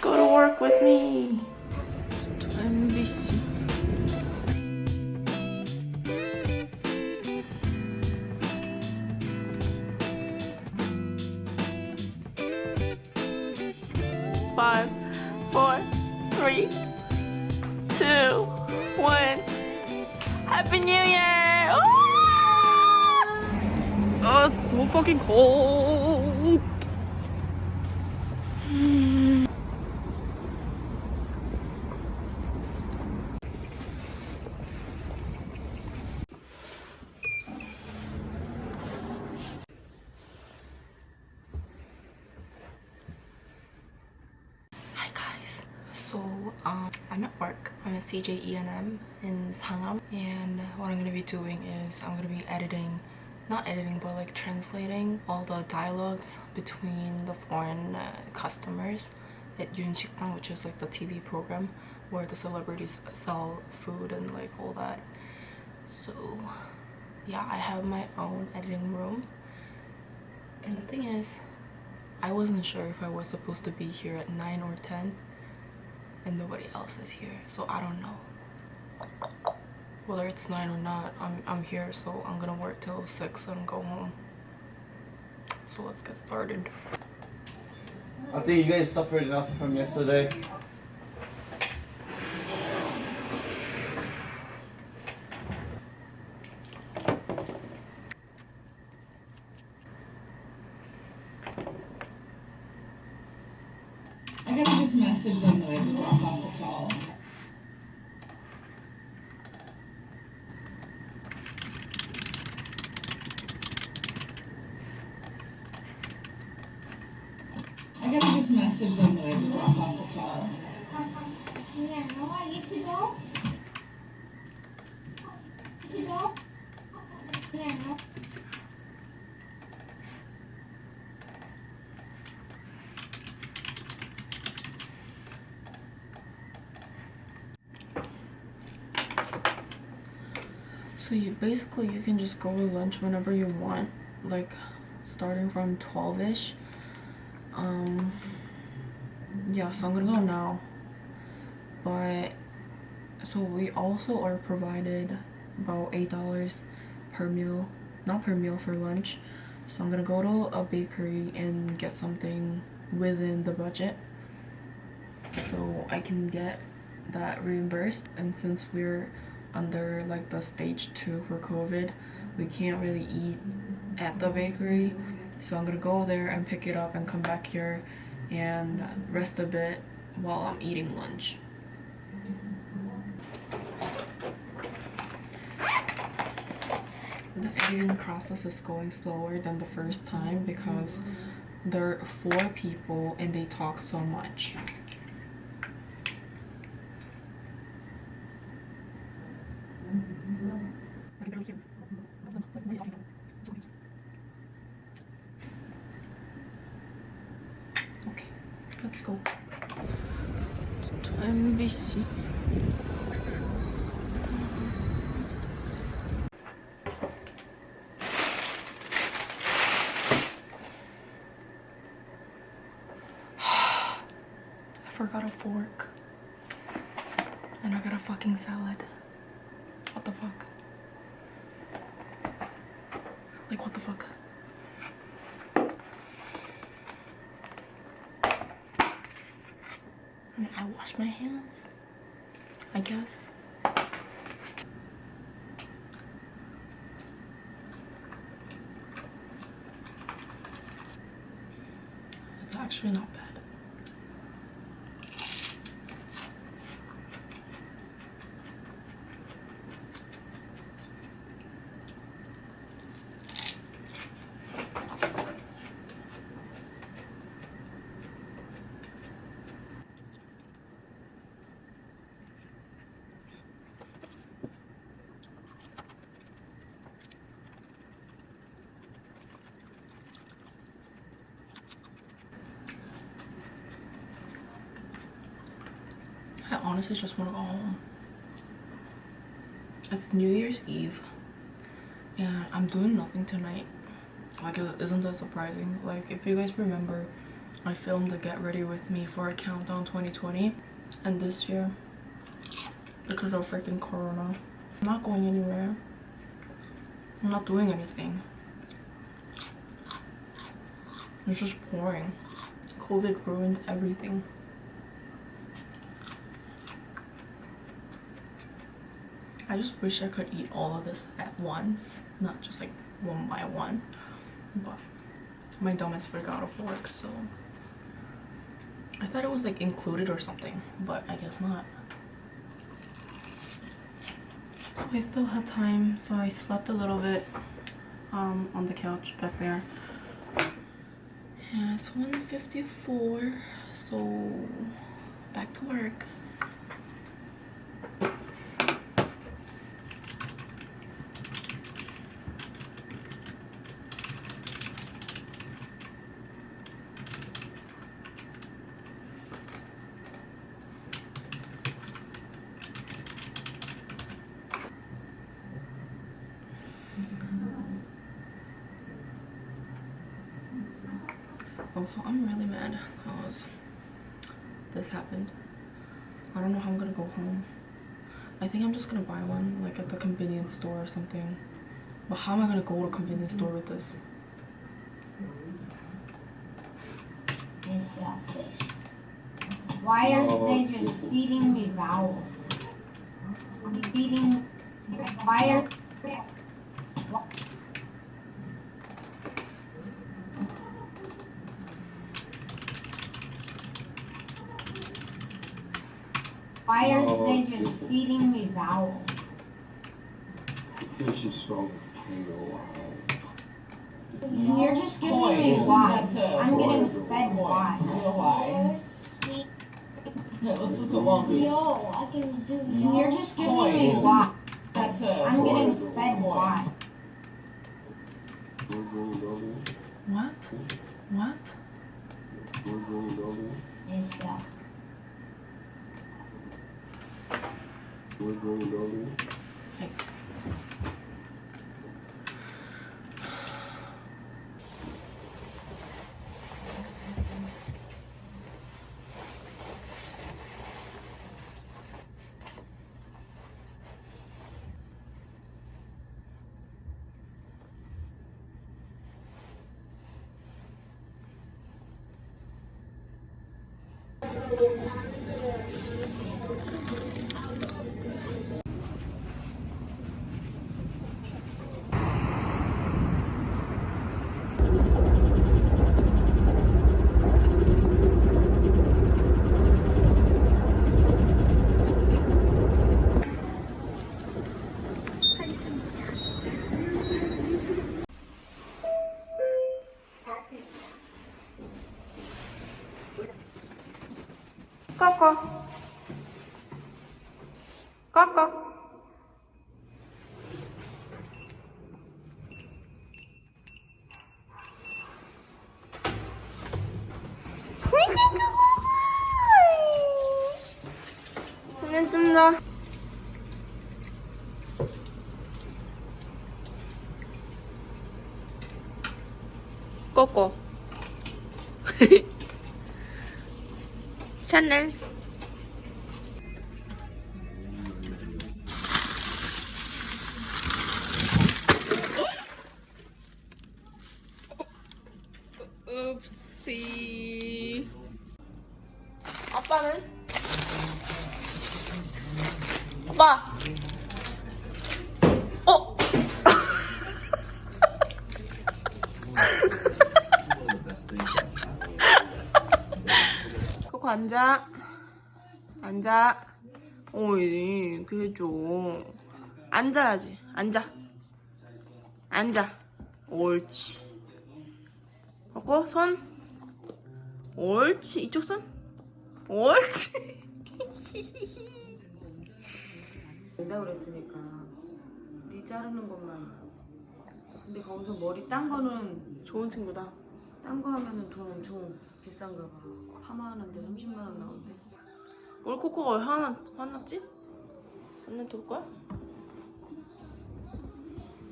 Go to work with me. Five, four, three, two, one. Happy New Year! Ooh! Oh, so fucking cold. Hi guys. So um, I'm at work. I'm at E&M in Sangam and what I'm gonna be doing is I'm gonna be editing not editing but like translating all the dialogues between the foreign uh, customers at Yunsikdang which is like the TV program where the celebrities sell food and like all that. So yeah I have my own editing room. And the thing is I wasn't sure if I was supposed to be here at 9 or 10 and nobody else is here so I don't know. Whether it's 9 or not I'm, I'm here so I'm gonna work till 6 and go home. So let's get started. I think you guys suffered enough from yesterday. I gotta just message them that I drop off the call. I gotta just message them that I drop off the call. Yeah, now I get to go. To go. Yeah. So you basically you can just go to lunch whenever you want, like starting from 12ish. Um yeah, so I'm gonna go now. But so we also are provided about eight dollars per meal. Not per meal for lunch. So I'm gonna go to a bakery and get something within the budget. So I can get that reimbursed and since we're under like the stage two for covid. We can't really eat at the bakery so i'm gonna go there and pick it up and come back here and rest a bit while i'm eating lunch. The editing process is going slower than the first time because there are four people and they talk so much go. I forgot a fork. And I got a fucking salad. What the fuck? Like, what the fuck? I wash my hands. I guess. It's actually not bad. I honestly just want to go home. It's New Year's Eve and I'm doing nothing tonight. Like, isn't that surprising? Like, if you guys remember I filmed the Get Ready With Me for a Countdown 2020 and this year because of freaking corona. I'm not going anywhere. I'm not doing anything. It's just boring. COVID ruined everything. I just wish I could eat all of this at once, not just like one by one. But my dumbass forgot a fork, so I thought it was like included or something, but I guess not. I still had time, so I slept a little bit um, on the couch back there. And it's 1.54, so back to work. Also, I'm really mad because this happened. I don't know how I'm gonna go home. I think I'm just gonna buy one, like at the convenience store or something. But how am I gonna go to a convenience store with this? It's a fish. Why aren't they just feeding me vowels? Feeding. Why are. Why aren't they just feeding me vowels? Fish is spelled with K-O-I. You're just giving Koi, me isn't why. that a I'm getting word? fed Koi, why. C-O-I. Yeah, let's look at Walker's. Yo, I can do You're just giving Koi, me isn't why. That's a I'm getting Koi. fed why. We're going over. What? What? We're going over. It's a. We're going over. Like, Coco. Coco. Chanel. 앉아. 앉아. 어이, 그 해줘. 앉아야지. 앉아. 앉아. 옳지. 코코, 손. 옳지. 이쪽 손. 옳지. 된다 그랬으니까 네 자르는 것만 근데 거기서 머리 딴 거는 좋은 친구다. 딴 거 하면은 돈 엄청 비싼가 봐 파마하는데 30만 원 나온대 우리 코코가 왜 화나, 화났지? 언니 돌 거야?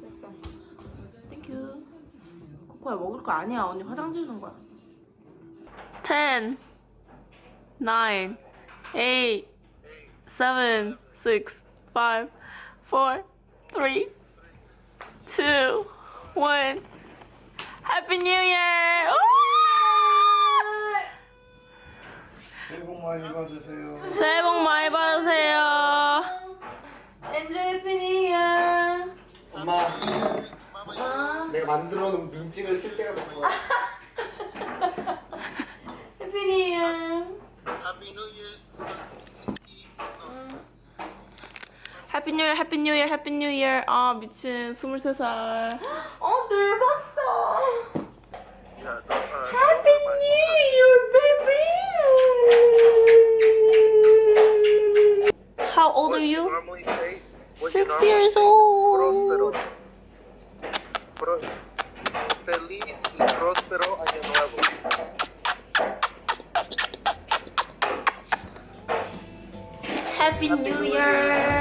됐어. 땡큐. 코코야 먹을 거 아니야. 언니 화장 지우는 거야. 10, 9, 8, 7, 6, 5, 4, 3, 2, 1. Happy New Year! 새해 복 많이 받으세요. 새해 복 많이 받으세요. New Year. 엄마 내가 만들어 놓은 민증을 쓸 때가 된 거야 Happy New Year. Happy New Year, Happy New Year, Happy New Year. 아 미친 23살. 어 늙었어. Old are you? normally say what Six years old. feliz y próspero año nuevo. Happy New Year.